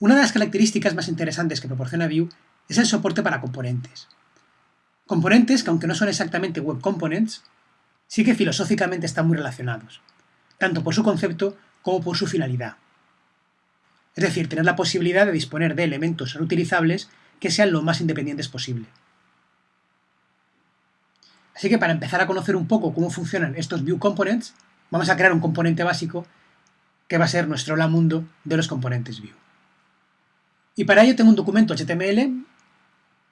Una de las características más interesantes que proporciona Vue es el soporte para componentes. Componentes que aunque no son exactamente web components, sí que filosóficamente están muy relacionados, tanto por su concepto como por su finalidad. Es decir, tener la posibilidad de disponer de elementos reutilizables que sean lo más independientes posible. Así que para empezar a conocer un poco cómo funcionan estos Vue Components, vamos a crear un componente básico que va a ser nuestro hola mundo de los componentes Vue. Y para ello tengo un documento HTML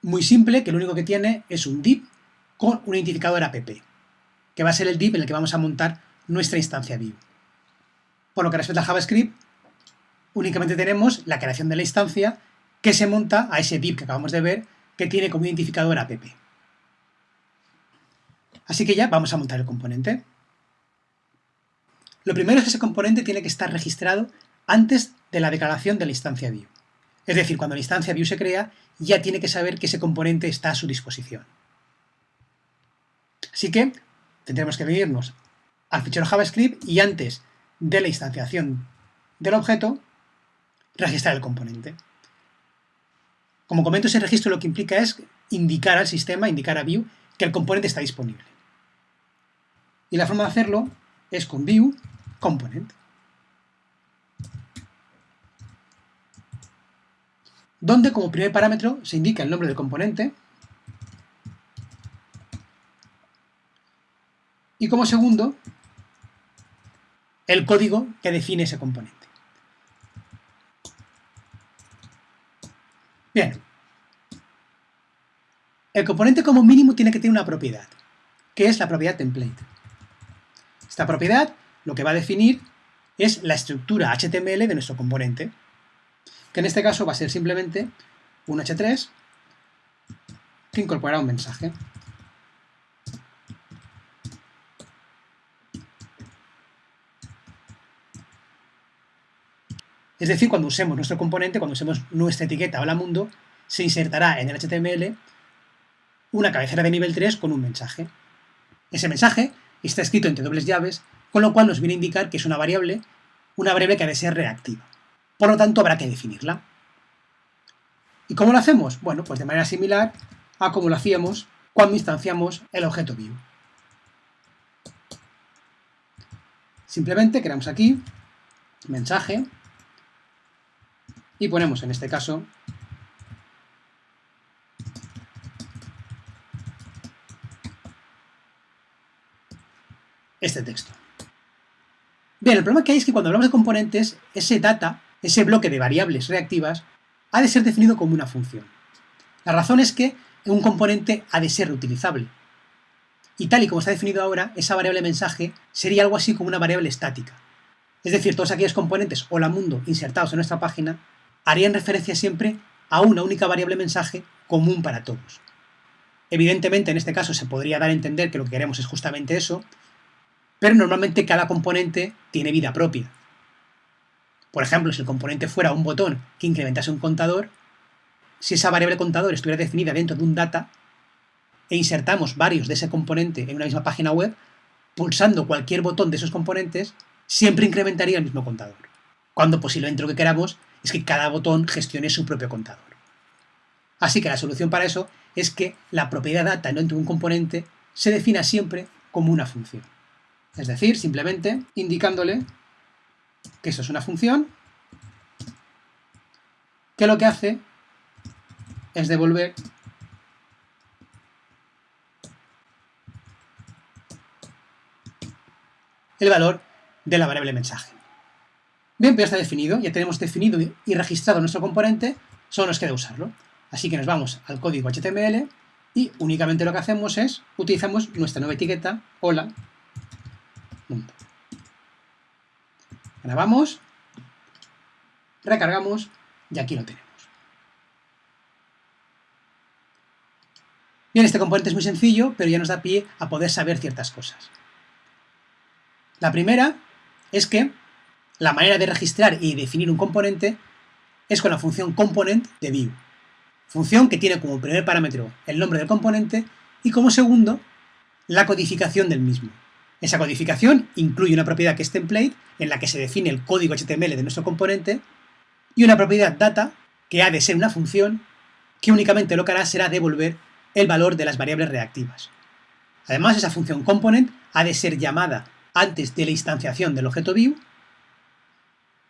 muy simple que lo único que tiene es un div con un identificador app, que va a ser el div en el que vamos a montar nuestra instancia Vue. Por lo que respecta a JavaScript, únicamente tenemos la creación de la instancia que se monta a ese div que acabamos de ver que tiene como identificador app. Así que ya vamos a montar el componente. Lo primero es que ese componente tiene que estar registrado antes de la declaración de la instancia Vue. Es decir, cuando la instancia Vue se crea, ya tiene que saber que ese componente está a su disposición. Así que tendremos que venirnos al fichero JavaScript y antes de la instanciación del objeto, registrar el componente. Como comento, ese registro lo que implica es indicar al sistema, indicar a Vue, que el componente está disponible. Y la forma de hacerlo es con view component. Donde como primer parámetro se indica el nombre del componente y como segundo el código que define ese componente. Bien. El componente como mínimo tiene que tener una propiedad, que es la propiedad template. Esta propiedad lo que va a definir es la estructura HTML de nuestro componente, que en este caso va a ser simplemente un h3 que incorporará un mensaje. Es decir, cuando usemos nuestro componente, cuando usemos nuestra etiqueta hola mundo, se insertará en el HTML una cabecera de nivel 3 con un mensaje. Ese mensaje está escrito entre dobles llaves, con lo cual nos viene a indicar que es una variable, una variable que ha de ser reactiva. Por lo tanto, habrá que definirla. ¿Y cómo lo hacemos? Bueno, pues de manera similar a como lo hacíamos cuando instanciamos el objeto view. Simplemente creamos aquí mensaje y ponemos en este caso este texto. Bien, el problema que hay es que cuando hablamos de componentes, ese data, ese bloque de variables reactivas, ha de ser definido como una función. La razón es que un componente ha de ser reutilizable. Y tal y como está definido ahora, esa variable mensaje sería algo así como una variable estática. Es decir, todos aquellos componentes hola mundo insertados en nuestra página harían referencia siempre a una única variable mensaje común para todos. Evidentemente, en este caso se podría dar a entender que lo que queremos es justamente eso, pero normalmente cada componente tiene vida propia. Por ejemplo, si el componente fuera un botón que incrementase un contador, si esa variable contador estuviera definida dentro de un data e insertamos varios de ese componente en una misma página web, pulsando cualquier botón de esos componentes, siempre incrementaría el mismo contador. Cuando posiblemente lo que queramos es que cada botón gestione su propio contador. Así que la solución para eso es que la propiedad data dentro de un componente se defina siempre como una función. Es decir, simplemente indicándole que eso es una función que lo que hace es devolver el valor de la variable mensaje. Bien, pero ya está definido, ya tenemos definido y registrado nuestro componente, solo nos queda usarlo. Así que nos vamos al código HTML y únicamente lo que hacemos es, utilizamos nuestra nueva etiqueta, hola, Grabamos, recargamos y aquí lo tenemos. Bien, este componente es muy sencillo, pero ya nos da pie a poder saber ciertas cosas. La primera es que la manera de registrar y definir un componente es con la función component de view. Función que tiene como primer parámetro el nombre del componente y como segundo la codificación del mismo. Esa codificación incluye una propiedad que es template, en la que se define el código HTML de nuestro componente, y una propiedad data, que ha de ser una función, que únicamente lo que hará será devolver el valor de las variables reactivas. Además, esa función component ha de ser llamada antes de la instanciación del objeto view.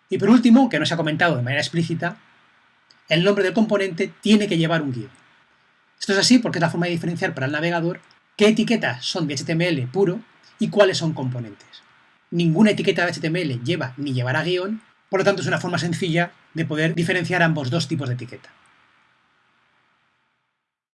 Y por último, que no se ha comentado de manera explícita, el nombre del componente tiene que llevar un guion. Esto es así porque es la forma de diferenciar para el navegador qué etiquetas son de HTML puro y cuáles son componentes. Ninguna etiqueta de HTML lleva ni llevará guion, por lo tanto es una forma sencilla de poder diferenciar ambos dos tipos de etiqueta.